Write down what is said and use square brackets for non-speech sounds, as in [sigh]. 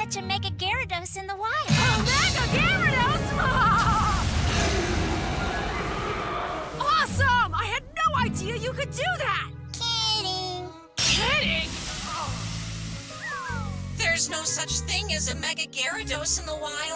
catch a Mega Gyarados in the wild. A Mega Gyarados? [laughs] awesome! I had no idea you could do that! Kidding. Kidding? There's no such thing as a Mega Gyarados in the wild.